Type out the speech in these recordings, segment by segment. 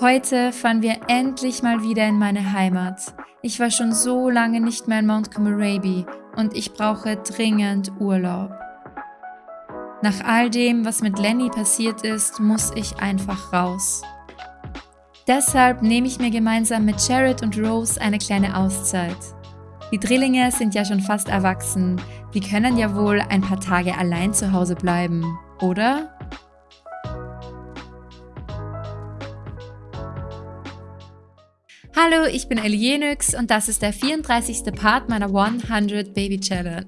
Heute fahren wir endlich mal wieder in meine Heimat. Ich war schon so lange nicht mehr in Mount Comoraby und ich brauche dringend Urlaub. Nach all dem, was mit Lenny passiert ist, muss ich einfach raus. Deshalb nehme ich mir gemeinsam mit Jared und Rose eine kleine Auszeit. Die Drillinge sind ja schon fast erwachsen, die können ja wohl ein paar Tage allein zu Hause bleiben, oder? Hallo, ich bin Elienix und das ist der 34. Part meiner 100 Baby Challenge.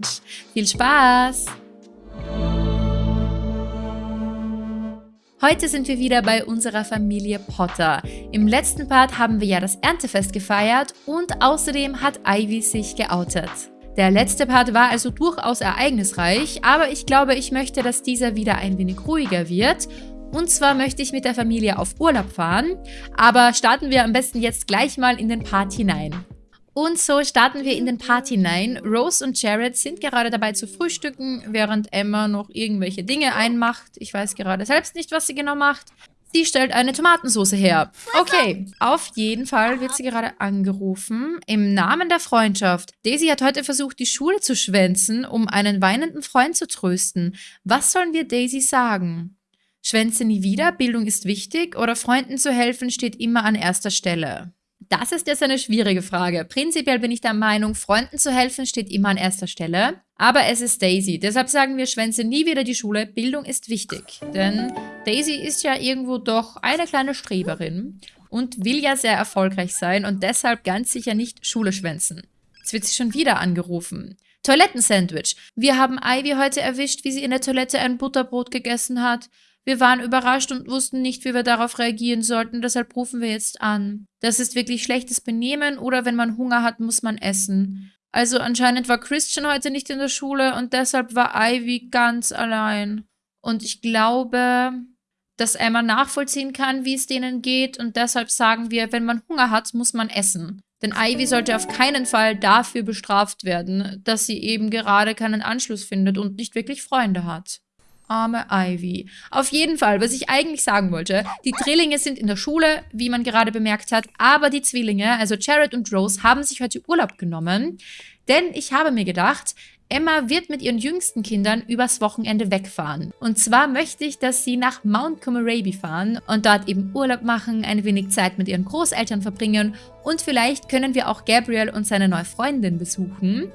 Viel Spaß! Heute sind wir wieder bei unserer Familie Potter. Im letzten Part haben wir ja das Erntefest gefeiert und außerdem hat Ivy sich geoutet. Der letzte Part war also durchaus ereignisreich, aber ich glaube, ich möchte, dass dieser wieder ein wenig ruhiger wird und zwar möchte ich mit der Familie auf Urlaub fahren, aber starten wir am besten jetzt gleich mal in den Part hinein. Und so starten wir in den Part hinein. Rose und Jared sind gerade dabei zu frühstücken, während Emma noch irgendwelche Dinge einmacht. Ich weiß gerade selbst nicht, was sie genau macht. Sie stellt eine Tomatensauce her. Okay, auf jeden Fall wird sie gerade angerufen. Im Namen der Freundschaft. Daisy hat heute versucht, die Schule zu schwänzen, um einen weinenden Freund zu trösten. Was sollen wir Daisy sagen? Schwänze nie wieder, Bildung ist wichtig oder Freunden zu helfen steht immer an erster Stelle? Das ist jetzt eine schwierige Frage. Prinzipiell bin ich der Meinung, Freunden zu helfen steht immer an erster Stelle. Aber es ist Daisy. Deshalb sagen wir, schwänze nie wieder die Schule. Bildung ist wichtig. Denn Daisy ist ja irgendwo doch eine kleine Streberin und will ja sehr erfolgreich sein und deshalb ganz sicher nicht Schule schwänzen. Jetzt wird sie schon wieder angerufen. Toilettensandwich. Wir haben Ivy heute erwischt, wie sie in der Toilette ein Butterbrot gegessen hat. Wir waren überrascht und wussten nicht, wie wir darauf reagieren sollten, deshalb rufen wir jetzt an. Das ist wirklich schlechtes Benehmen oder wenn man Hunger hat, muss man essen. Also anscheinend war Christian heute nicht in der Schule und deshalb war Ivy ganz allein. Und ich glaube, dass Emma nachvollziehen kann, wie es denen geht und deshalb sagen wir, wenn man Hunger hat, muss man essen. Denn Ivy sollte auf keinen Fall dafür bestraft werden, dass sie eben gerade keinen Anschluss findet und nicht wirklich Freunde hat. Arme Ivy. Auf jeden Fall, was ich eigentlich sagen wollte, die Drillinge sind in der Schule, wie man gerade bemerkt hat, aber die Zwillinge, also Jared und Rose, haben sich heute Urlaub genommen, denn ich habe mir gedacht, Emma wird mit ihren jüngsten Kindern übers Wochenende wegfahren. Und zwar möchte ich, dass sie nach Mount Comoraby fahren und dort eben Urlaub machen, ein wenig Zeit mit ihren Großeltern verbringen und vielleicht können wir auch Gabriel und seine neue Freundin besuchen.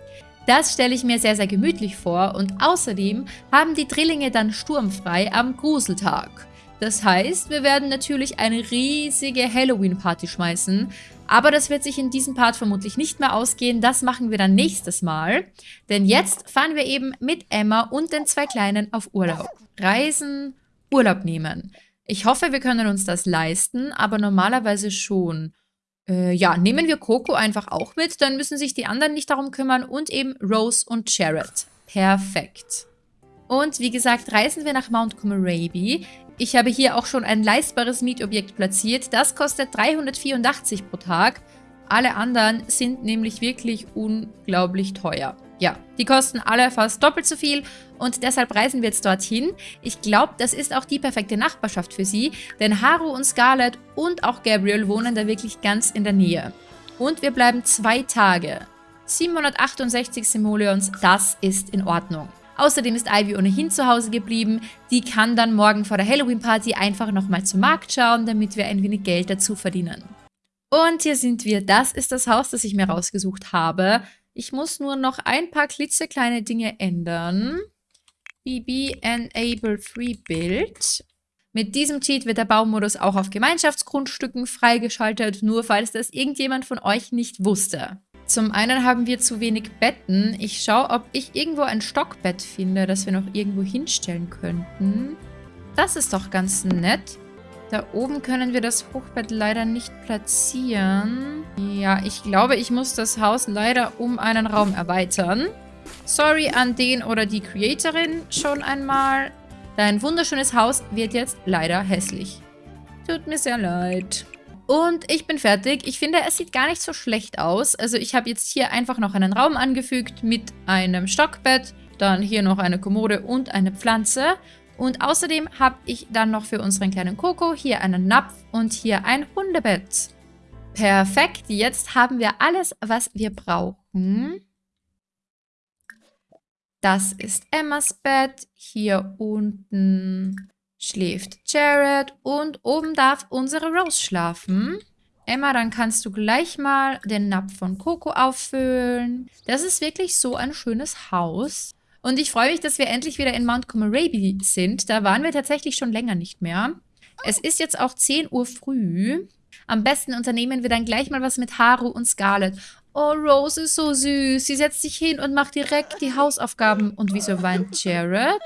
Das stelle ich mir sehr, sehr gemütlich vor und außerdem haben die Drillinge dann sturmfrei am Gruseltag. Das heißt, wir werden natürlich eine riesige Halloween-Party schmeißen, aber das wird sich in diesem Part vermutlich nicht mehr ausgehen, das machen wir dann nächstes Mal. Denn jetzt fahren wir eben mit Emma und den zwei Kleinen auf Urlaub. Reisen, Urlaub nehmen. Ich hoffe, wir können uns das leisten, aber normalerweise schon. Äh, ja, nehmen wir Coco einfach auch mit, dann müssen sich die anderen nicht darum kümmern und eben Rose und Jared. Perfekt. Und wie gesagt, reisen wir nach Mount Comoraby. Ich habe hier auch schon ein leistbares Mietobjekt platziert. Das kostet 384 pro Tag. Alle anderen sind nämlich wirklich unglaublich teuer. Ja, die kosten alle fast doppelt so viel und deshalb reisen wir jetzt dorthin. Ich glaube, das ist auch die perfekte Nachbarschaft für sie, denn Haru und Scarlett und auch Gabriel wohnen da wirklich ganz in der Nähe. Und wir bleiben zwei Tage. 768 Simoleons, das ist in Ordnung. Außerdem ist Ivy ohnehin zu Hause geblieben. Die kann dann morgen vor der Halloween-Party einfach nochmal zum Markt schauen, damit wir ein wenig Geld dazu verdienen. Und hier sind wir. Das ist das Haus, das ich mir rausgesucht habe. Ich muss nur noch ein paar klitzekleine Dinge ändern. BB Enable Free Build. Mit diesem Cheat wird der Baumodus auch auf Gemeinschaftsgrundstücken freigeschaltet, nur falls das irgendjemand von euch nicht wusste. Zum einen haben wir zu wenig Betten. Ich schaue, ob ich irgendwo ein Stockbett finde, das wir noch irgendwo hinstellen könnten. Das ist doch ganz nett. Da oben können wir das Hochbett leider nicht platzieren. Ja, ich glaube, ich muss das Haus leider um einen Raum erweitern. Sorry an den oder die Creatorin schon einmal. Dein wunderschönes Haus wird jetzt leider hässlich. Tut mir sehr leid. Und ich bin fertig. Ich finde, es sieht gar nicht so schlecht aus. Also ich habe jetzt hier einfach noch einen Raum angefügt mit einem Stockbett, dann hier noch eine Kommode und eine Pflanze. Und außerdem habe ich dann noch für unseren kleinen Coco hier einen Napf und hier ein Hundebett. Perfekt, jetzt haben wir alles, was wir brauchen. Das ist Emmas Bett. Hier unten schläft Jared und oben darf unsere Rose schlafen. Emma, dann kannst du gleich mal den Napf von Coco auffüllen. Das ist wirklich so ein schönes Haus. Und ich freue mich, dass wir endlich wieder in Mount Comoraby sind. Da waren wir tatsächlich schon länger nicht mehr. Es ist jetzt auch 10 Uhr früh. Am besten unternehmen wir dann gleich mal was mit Haru und Scarlett. Oh, Rose ist so süß. Sie setzt sich hin und macht direkt die Hausaufgaben. Und wieso weint Jared?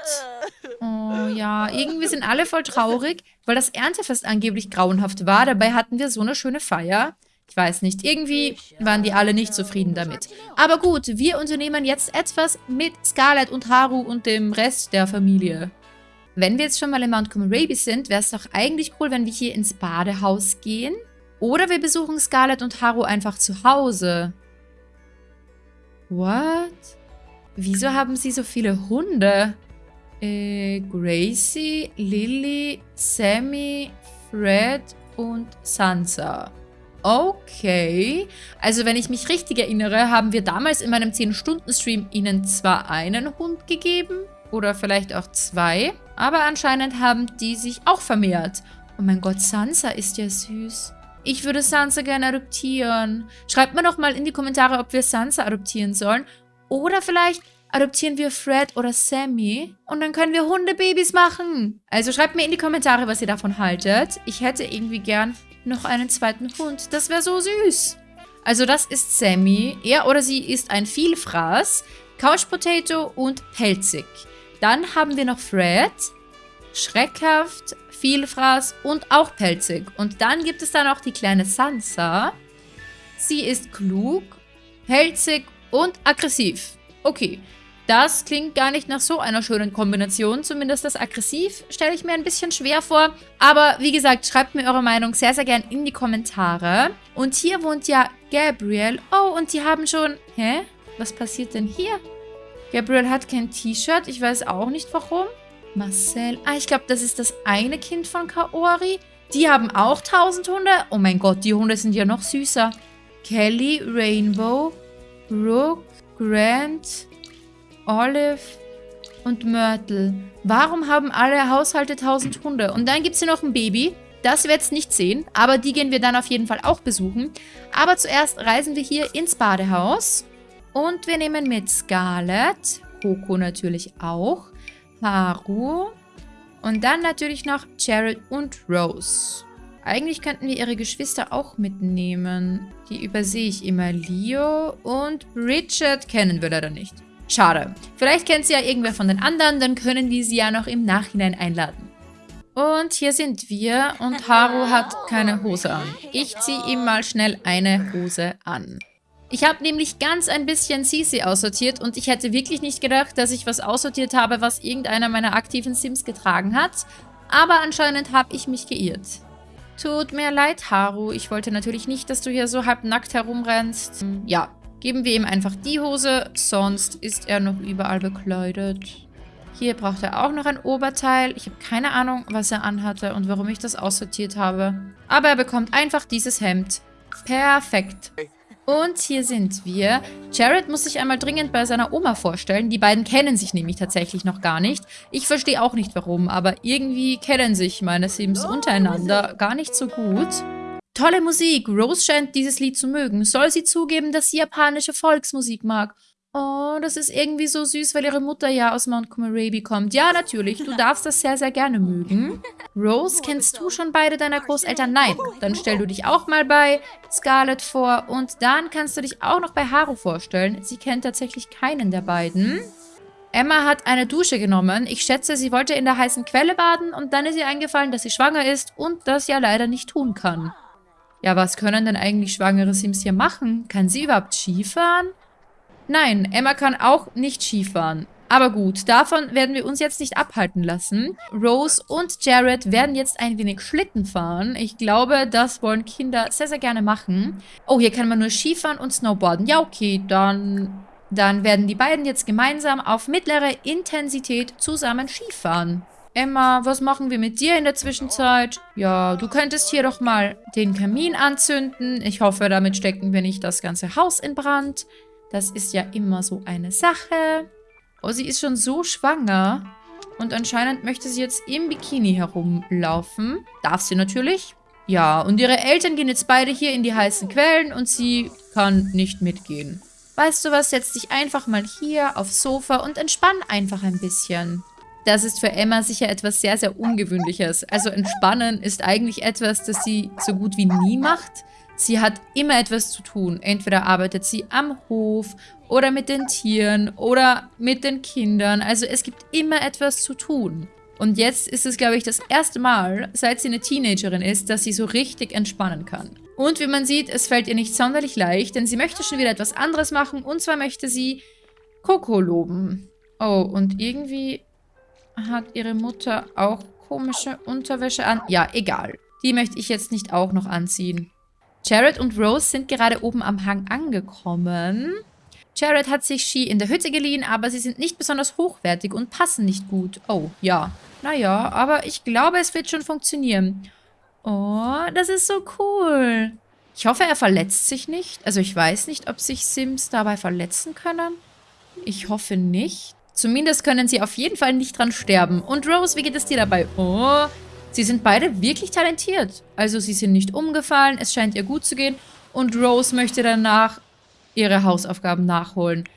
Oh ja, irgendwie sind alle voll traurig, weil das Erntefest angeblich grauenhaft war. Dabei hatten wir so eine schöne Feier. Ich weiß nicht, irgendwie waren die alle nicht zufrieden damit. Aber gut, wir unternehmen jetzt etwas mit Scarlett und Haru und dem Rest der Familie. Wenn wir jetzt schon mal in Mount Comoraby sind, wäre es doch eigentlich cool, wenn wir hier ins Badehaus gehen. Oder wir besuchen Scarlett und Haru einfach zu Hause. What? Wieso haben sie so viele Hunde? Äh, Gracie, Lily, Sammy, Fred und Sansa. Okay. Also wenn ich mich richtig erinnere, haben wir damals in meinem 10-Stunden-Stream ihnen zwar einen Hund gegeben oder vielleicht auch zwei, aber anscheinend haben die sich auch vermehrt. Oh mein Gott, Sansa ist ja süß. Ich würde Sansa gerne adoptieren. Schreibt mir doch mal in die Kommentare, ob wir Sansa adoptieren sollen. Oder vielleicht adoptieren wir Fred oder Sammy und dann können wir Hundebabys machen. Also schreibt mir in die Kommentare, was ihr davon haltet. Ich hätte irgendwie gern noch einen zweiten Hund. Das wäre so süß. Also das ist Sammy. Er oder sie ist ein Vielfraß, Couch Potato und pelzig. Dann haben wir noch Fred, schreckhaft, Vielfraß und auch pelzig. Und dann gibt es dann auch die kleine Sansa. Sie ist klug, pelzig und aggressiv. Okay, das klingt gar nicht nach so einer schönen Kombination. Zumindest das aggressiv stelle ich mir ein bisschen schwer vor. Aber wie gesagt, schreibt mir eure Meinung sehr, sehr gern in die Kommentare. Und hier wohnt ja Gabriel. Oh, und die haben schon... Hä? Was passiert denn hier? Gabriel hat kein T-Shirt. Ich weiß auch nicht warum. Marcel. Ah, ich glaube, das ist das eine Kind von Kaori. Die haben auch 1000 Hunde. Oh mein Gott, die Hunde sind ja noch süßer. Kelly, Rainbow, Brooke, Grant, Olive und Myrtle. Warum haben alle Haushalte 1000 Hunde? Und dann gibt es hier noch ein Baby. Das wir jetzt nicht sehen, aber die gehen wir dann auf jeden Fall auch besuchen. Aber zuerst reisen wir hier ins Badehaus. Und wir nehmen mit Scarlett, Coco natürlich auch, Haru und dann natürlich noch Jared und Rose. Eigentlich könnten wir ihre Geschwister auch mitnehmen. Die übersehe ich immer. Leo und Richard kennen wir leider nicht. Schade. Vielleicht kennt sie ja irgendwer von den anderen, dann können wir sie ja noch im Nachhinein einladen. Und hier sind wir und Haru hat keine Hose an. Ich ziehe ihm mal schnell eine Hose an. Ich habe nämlich ganz ein bisschen Sisi aussortiert und ich hätte wirklich nicht gedacht, dass ich was aussortiert habe, was irgendeiner meiner aktiven Sims getragen hat. Aber anscheinend habe ich mich geirrt. Tut mir leid, Haru. Ich wollte natürlich nicht, dass du hier so halb nackt herumrennst. Ja, Geben wir ihm einfach die Hose, sonst ist er noch überall bekleidet. Hier braucht er auch noch ein Oberteil. Ich habe keine Ahnung, was er anhatte und warum ich das aussortiert habe. Aber er bekommt einfach dieses Hemd. Perfekt. Und hier sind wir. Jared muss sich einmal dringend bei seiner Oma vorstellen. Die beiden kennen sich nämlich tatsächlich noch gar nicht. Ich verstehe auch nicht warum, aber irgendwie kennen sich meine Sims untereinander gar nicht so gut. Tolle Musik. Rose scheint dieses Lied zu mögen. Soll sie zugeben, dass sie japanische Volksmusik mag? Oh, das ist irgendwie so süß, weil ihre Mutter ja aus Mount Comoraby kommt. Ja, natürlich. Du darfst das sehr, sehr gerne mögen. Rose, kennst du schon beide deiner Großeltern? Nein. Dann stell du dich auch mal bei Scarlett vor. Und dann kannst du dich auch noch bei Haru vorstellen. Sie kennt tatsächlich keinen der beiden. Emma hat eine Dusche genommen. Ich schätze, sie wollte in der heißen Quelle baden und dann ist ihr eingefallen, dass sie schwanger ist und das ja leider nicht tun kann. Ja, was können denn eigentlich schwangere Sims hier machen? Kann sie überhaupt Skifahren? Nein, Emma kann auch nicht Skifahren. Aber gut, davon werden wir uns jetzt nicht abhalten lassen. Rose und Jared werden jetzt ein wenig Schlitten fahren. Ich glaube, das wollen Kinder sehr, sehr gerne machen. Oh, hier kann man nur Skifahren und Snowboarden. Ja, okay, dann, dann werden die beiden jetzt gemeinsam auf mittlere Intensität zusammen Skifahren. Emma, was machen wir mit dir in der Zwischenzeit? Ja, du könntest hier doch mal den Kamin anzünden. Ich hoffe, damit stecken wir nicht das ganze Haus in Brand. Das ist ja immer so eine Sache. Oh, sie ist schon so schwanger. Und anscheinend möchte sie jetzt im Bikini herumlaufen. Darf sie natürlich. Ja, und ihre Eltern gehen jetzt beide hier in die heißen Quellen und sie kann nicht mitgehen. Weißt du was, setz dich einfach mal hier aufs Sofa und entspann einfach ein bisschen. Das ist für Emma sicher etwas sehr, sehr Ungewöhnliches. Also entspannen ist eigentlich etwas, das sie so gut wie nie macht. Sie hat immer etwas zu tun. Entweder arbeitet sie am Hof oder mit den Tieren oder mit den Kindern. Also es gibt immer etwas zu tun. Und jetzt ist es, glaube ich, das erste Mal, seit sie eine Teenagerin ist, dass sie so richtig entspannen kann. Und wie man sieht, es fällt ihr nicht sonderlich leicht, denn sie möchte schon wieder etwas anderes machen. Und zwar möchte sie Coco loben. Oh, und irgendwie hat ihre Mutter auch komische Unterwäsche an. Ja, egal. Die möchte ich jetzt nicht auch noch anziehen. Jared und Rose sind gerade oben am Hang angekommen. Jared hat sich Ski in der Hütte geliehen, aber sie sind nicht besonders hochwertig und passen nicht gut. Oh, ja. Naja, aber ich glaube, es wird schon funktionieren. Oh, das ist so cool. Ich hoffe, er verletzt sich nicht. Also ich weiß nicht, ob sich Sims dabei verletzen können. Ich hoffe nicht. Zumindest können sie auf jeden Fall nicht dran sterben. Und Rose, wie geht es dir dabei? Oh, Sie sind beide wirklich talentiert. Also sie sind nicht umgefallen, es scheint ihr gut zu gehen und Rose möchte danach ihre Hausaufgaben nachholen.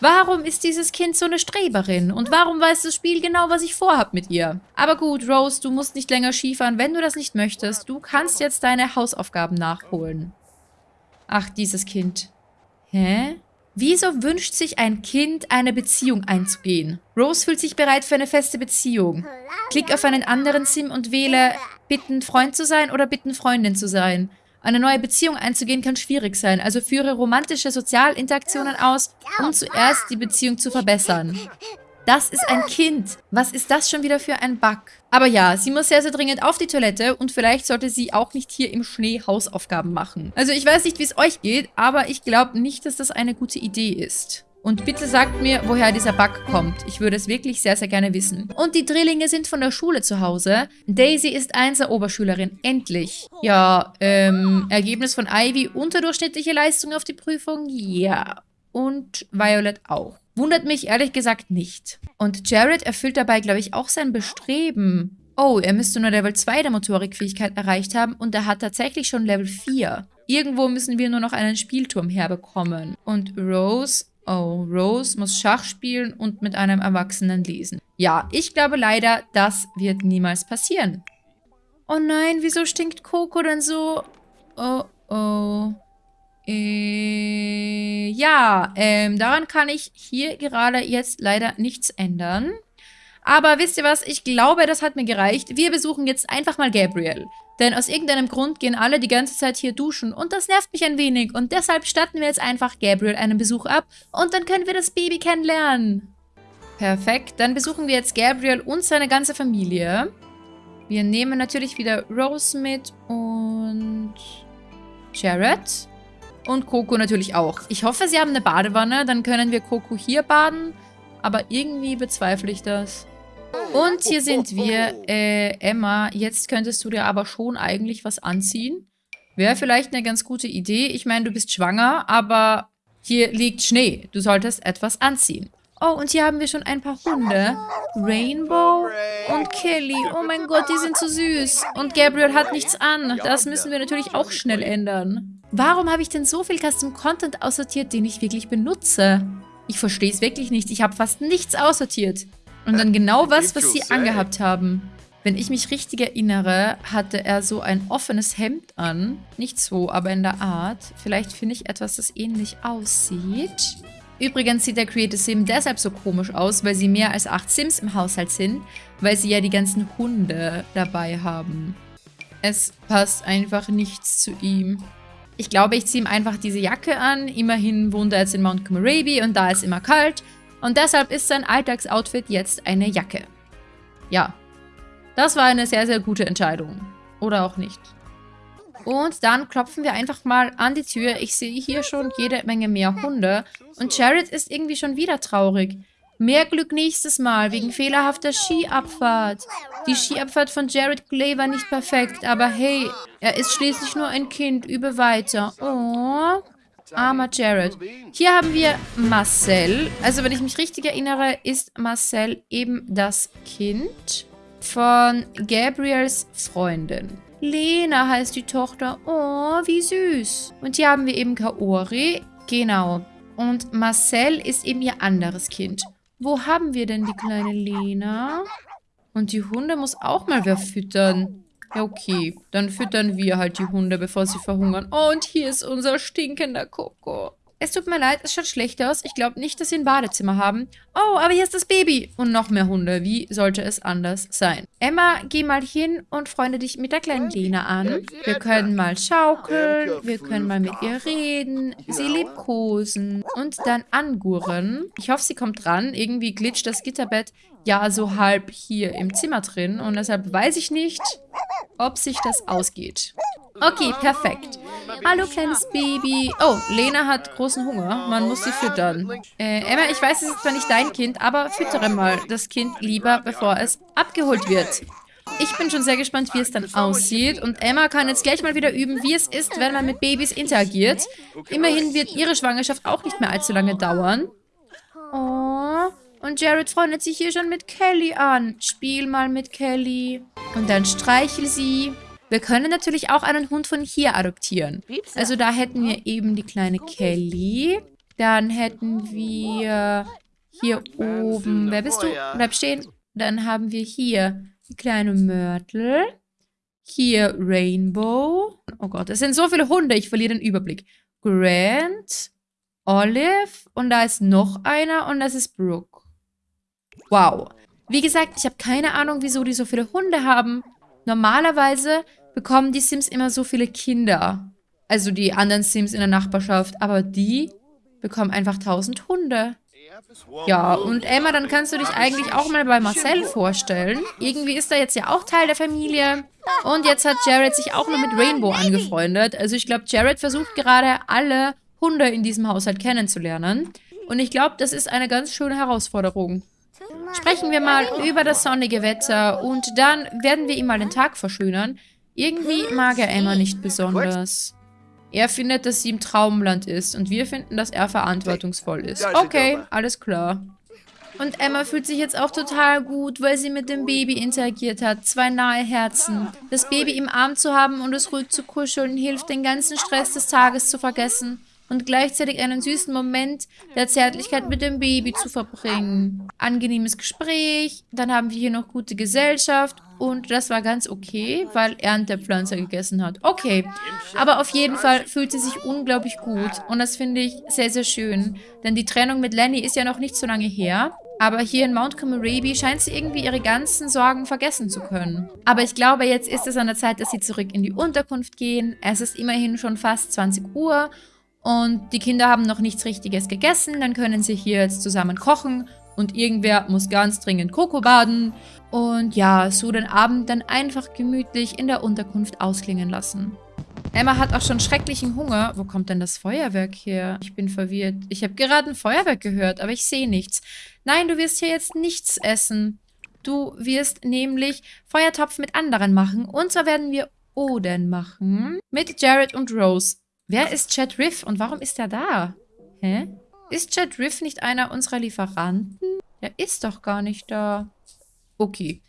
Warum ist dieses Kind so eine Streberin? Und warum weiß das Spiel genau, was ich vorhab mit ihr? Aber gut, Rose, du musst nicht länger Skifahren, wenn du das nicht möchtest. Du kannst jetzt deine Hausaufgaben nachholen. Ach, dieses Kind. Hä? Wieso wünscht sich ein Kind, eine Beziehung einzugehen? Rose fühlt sich bereit für eine feste Beziehung. Klick auf einen anderen Sim und wähle, bitten Freund zu sein oder bitten Freundin zu sein. Eine neue Beziehung einzugehen kann schwierig sein, also führe romantische Sozialinteraktionen aus, um zuerst die Beziehung zu verbessern. Das ist ein Kind. Was ist das schon wieder für ein Bug? Aber ja, sie muss sehr, sehr dringend auf die Toilette und vielleicht sollte sie auch nicht hier im Schnee Hausaufgaben machen. Also ich weiß nicht, wie es euch geht, aber ich glaube nicht, dass das eine gute Idee ist. Und bitte sagt mir, woher dieser Bug kommt. Ich würde es wirklich sehr, sehr gerne wissen. Und die Drillinge sind von der Schule zu Hause. Daisy ist Einser-Oberschülerin. Endlich. Ja, ähm, Ergebnis von Ivy, unterdurchschnittliche Leistung auf die Prüfung? Ja. Und Violet auch. Wundert mich ehrlich gesagt nicht. Und Jared erfüllt dabei, glaube ich, auch sein Bestreben. Oh, er müsste nur Level 2 der Motorikfähigkeit erreicht haben und er hat tatsächlich schon Level 4. Irgendwo müssen wir nur noch einen Spielturm herbekommen. Und Rose, oh, Rose muss Schach spielen und mit einem Erwachsenen lesen. Ja, ich glaube leider, das wird niemals passieren. Oh nein, wieso stinkt Coco denn so? Oh, oh. Äh, ja, ähm, daran kann ich hier gerade jetzt leider nichts ändern. Aber wisst ihr was? Ich glaube, das hat mir gereicht. Wir besuchen jetzt einfach mal Gabriel. Denn aus irgendeinem Grund gehen alle die ganze Zeit hier duschen und das nervt mich ein wenig. Und deshalb statten wir jetzt einfach Gabriel einen Besuch ab und dann können wir das Baby kennenlernen. Perfekt, dann besuchen wir jetzt Gabriel und seine ganze Familie. Wir nehmen natürlich wieder Rose mit und Jared. Und Coco natürlich auch. Ich hoffe, sie haben eine Badewanne. Dann können wir Coco hier baden. Aber irgendwie bezweifle ich das. Und hier sind wir. Äh, Emma, jetzt könntest du dir aber schon eigentlich was anziehen. Wäre vielleicht eine ganz gute Idee. Ich meine, du bist schwanger, aber hier liegt Schnee. Du solltest etwas anziehen. Oh, und hier haben wir schon ein paar Hunde. Rainbow und Kelly. Oh mein Gott, die sind so süß. Und Gabriel hat nichts an. Das müssen wir natürlich auch schnell ändern. Warum habe ich denn so viel Custom Content aussortiert, den ich wirklich benutze? Ich verstehe es wirklich nicht. Ich habe fast nichts aussortiert. Und dann genau was, was sie angehabt haben. Wenn ich mich richtig erinnere, hatte er so ein offenes Hemd an. Nicht so, aber in der Art. Vielleicht finde ich etwas, das ähnlich aussieht. Übrigens sieht der Creative Sim deshalb so komisch aus, weil sie mehr als acht Sims im Haushalt sind, weil sie ja die ganzen Hunde dabei haben. Es passt einfach nichts zu ihm. Ich glaube, ich ziehe ihm einfach diese Jacke an. Immerhin wohnt er jetzt in Mount Comoraby und da ist immer kalt. Und deshalb ist sein Alltagsoutfit jetzt eine Jacke. Ja, das war eine sehr, sehr gute Entscheidung. Oder auch nicht. Und dann klopfen wir einfach mal an die Tür. Ich sehe hier schon jede Menge mehr Hunde. Und Jared ist irgendwie schon wieder traurig. Mehr Glück nächstes Mal, wegen fehlerhafter Skiabfahrt. Die Skiabfahrt von Jared Clay war nicht perfekt, aber hey, er ist schließlich nur ein Kind. Übe weiter. Oh, armer Jared. Hier haben wir Marcel. Also, wenn ich mich richtig erinnere, ist Marcel eben das Kind von Gabriels Freundin. Lena heißt die Tochter. Oh, wie süß. Und hier haben wir eben Kaori. Genau. Und Marcel ist eben ihr anderes Kind. Wo haben wir denn die kleine Lena? Und die Hunde muss auch mal wer füttern. Ja, okay. Dann füttern wir halt die Hunde, bevor sie verhungern. Und hier ist unser stinkender Koko. Es tut mir leid, es schaut schlecht aus. Ich glaube nicht, dass sie ein Badezimmer haben. Oh, aber hier ist das Baby. Und noch mehr Hunde. Wie sollte es anders sein? Emma, geh mal hin und freunde dich mit der kleinen Lena an. Wir können mal schaukeln. Wir können mal mit ihr reden. Sie liebkosen. Und dann angurren. Ich hoffe, sie kommt dran. Irgendwie glitscht das Gitterbett ja so halb hier im Zimmer drin. Und deshalb weiß ich nicht, ob sich das ausgeht. Okay, perfekt. Hallo, kleines Baby. Oh, Lena hat großen Hunger. Man muss sie füttern. Äh, Emma, ich weiß, es ist zwar nicht dein Kind, aber füttere mal das Kind lieber, bevor es abgeholt wird. Ich bin schon sehr gespannt, wie es dann aussieht. Und Emma kann jetzt gleich mal wieder üben, wie es ist, wenn man mit Babys interagiert. Immerhin wird ihre Schwangerschaft auch nicht mehr allzu lange dauern. Oh, und Jared freundet sich hier schon mit Kelly an. Spiel mal mit Kelly. Und dann streichel sie. Wir können natürlich auch einen Hund von hier adoptieren. Also da hätten wir eben die kleine Kelly. Dann hätten wir hier oben... Wer bist du? Bleib stehen. Dann haben wir hier die kleine Myrtle. Hier Rainbow. Oh Gott, es sind so viele Hunde, ich verliere den Überblick. Grant, Olive und da ist noch einer und das ist Brooke. Wow. Wie gesagt, ich habe keine Ahnung, wieso die so viele Hunde haben. Normalerweise bekommen die Sims immer so viele Kinder. Also die anderen Sims in der Nachbarschaft. Aber die bekommen einfach tausend Hunde. Ja, und Emma, dann kannst du dich eigentlich auch mal bei Marcel vorstellen. Irgendwie ist er jetzt ja auch Teil der Familie. Und jetzt hat Jared sich auch noch mit Rainbow angefreundet. Also ich glaube, Jared versucht gerade alle Hunde in diesem Haushalt kennenzulernen. Und ich glaube, das ist eine ganz schöne Herausforderung. Sprechen wir mal über das sonnige Wetter und dann werden wir ihm mal den Tag verschönern. Irgendwie mag er Emma nicht besonders. Er findet, dass sie im Traumland ist und wir finden, dass er verantwortungsvoll ist. Okay, alles klar. Und Emma fühlt sich jetzt auch total gut, weil sie mit dem Baby interagiert hat. Zwei nahe Herzen. Das Baby im Arm zu haben und es ruhig zu kuscheln, hilft, den ganzen Stress des Tages zu vergessen und gleichzeitig einen süßen Moment der Zärtlichkeit mit dem Baby zu verbringen. Angenehmes Gespräch, dann haben wir hier noch gute Gesellschaft und das war ganz okay, weil er der Pflanze gegessen hat. Okay, aber auf jeden Fall fühlt sie sich unglaublich gut und das finde ich sehr, sehr schön, denn die Trennung mit Lenny ist ja noch nicht so lange her. Aber hier in Mount Komorebi scheint sie irgendwie ihre ganzen Sorgen vergessen zu können. Aber ich glaube, jetzt ist es an der Zeit, dass sie zurück in die Unterkunft gehen. Es ist immerhin schon fast 20 Uhr und die Kinder haben noch nichts Richtiges gegessen, dann können sie hier jetzt zusammen kochen und irgendwer muss ganz dringend Koko baden und ja, so den Abend dann einfach gemütlich in der Unterkunft ausklingen lassen. Emma hat auch schon schrecklichen Hunger. Wo kommt denn das Feuerwerk her? Ich bin verwirrt. Ich habe gerade ein Feuerwerk gehört, aber ich sehe nichts. Nein, du wirst hier jetzt nichts essen. Du wirst nämlich Feuertopf mit anderen machen. Und zwar werden wir Oden machen. Mit Jared und Rose. Wer ist Chad Riff und warum ist er da? Hä? Ist Chad Riff nicht einer unserer Lieferanten? Der ist doch gar nicht da. Okay.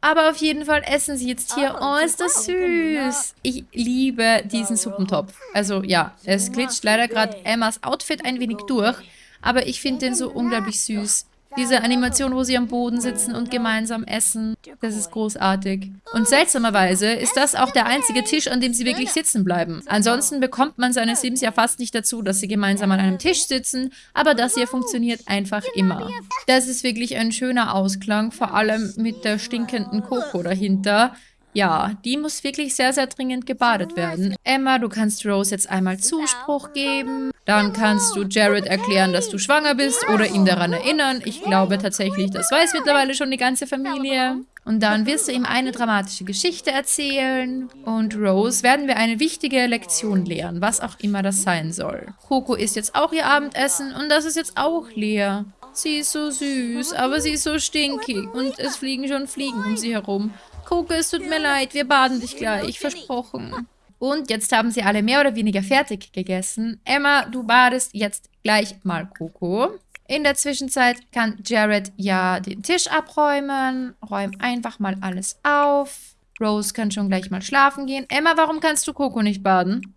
Aber auf jeden Fall essen sie jetzt hier. Oh, ist das süß. Ich liebe diesen Suppentopf. Also ja, es glitscht leider gerade Emmas Outfit ein wenig durch. Aber ich finde den so unglaublich süß. Diese Animation, wo sie am Boden sitzen und gemeinsam essen, das ist großartig. Und seltsamerweise ist das auch der einzige Tisch, an dem sie wirklich sitzen bleiben. Ansonsten bekommt man seine Sims ja fast nicht dazu, dass sie gemeinsam an einem Tisch sitzen, aber das hier funktioniert einfach immer. Das ist wirklich ein schöner Ausklang, vor allem mit der stinkenden Coco dahinter. Ja, die muss wirklich sehr, sehr dringend gebadet werden. Emma, du kannst Rose jetzt einmal Zuspruch geben. Dann kannst du Jared erklären, dass du schwanger bist oder ihn daran erinnern. Ich glaube tatsächlich, das weiß mittlerweile schon die ganze Familie. Und dann wirst du ihm eine dramatische Geschichte erzählen. Und Rose werden wir eine wichtige Lektion lehren, was auch immer das sein soll. Coco isst jetzt auch ihr Abendessen und das ist jetzt auch leer. Sie ist so süß, aber sie ist so stinkig und es fliegen schon Fliegen um sie herum. Coco, es tut mir leid, wir baden dich gleich, versprochen. Und jetzt haben sie alle mehr oder weniger fertig gegessen. Emma, du badest jetzt gleich mal Coco. In der Zwischenzeit kann Jared ja den Tisch abräumen. Räum einfach mal alles auf. Rose kann schon gleich mal schlafen gehen. Emma, warum kannst du Coco nicht baden?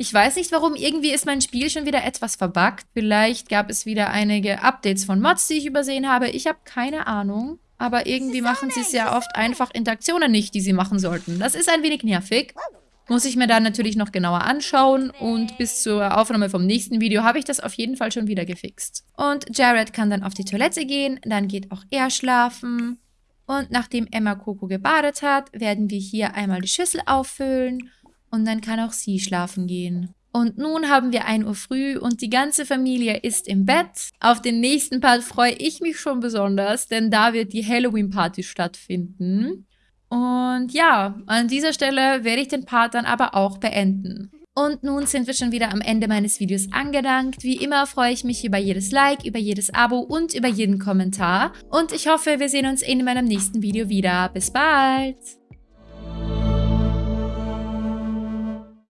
Ich weiß nicht warum, irgendwie ist mein Spiel schon wieder etwas verbuggt. Vielleicht gab es wieder einige Updates von Mods, die ich übersehen habe. Ich habe keine Ahnung. Aber irgendwie machen sie sehr oft einfach Interaktionen nicht, die sie machen sollten. Das ist ein wenig nervig. Muss ich mir dann natürlich noch genauer anschauen und bis zur Aufnahme vom nächsten Video habe ich das auf jeden Fall schon wieder gefixt. Und Jared kann dann auf die Toilette gehen, dann geht auch er schlafen. Und nachdem Emma Coco gebadet hat, werden wir hier einmal die Schüssel auffüllen und dann kann auch sie schlafen gehen. Und nun haben wir 1 Uhr früh und die ganze Familie ist im Bett. Auf den nächsten Part freue ich mich schon besonders, denn da wird die Halloween-Party stattfinden. Und ja, an dieser Stelle werde ich den Part dann aber auch beenden. Und nun sind wir schon wieder am Ende meines Videos angelangt. Wie immer freue ich mich über jedes Like, über jedes Abo und über jeden Kommentar. Und ich hoffe, wir sehen uns in meinem nächsten Video wieder. Bis bald!